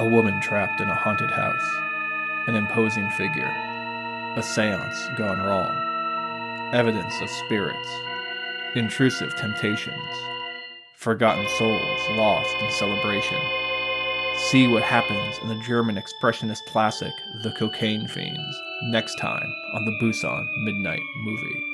A woman trapped in a haunted house. An imposing figure. A seance gone wrong. Evidence of spirits. Intrusive temptations. Forgotten souls lost in celebration. See what happens in the German expressionist classic The Cocaine Fiends next time on the Busan Midnight Movie.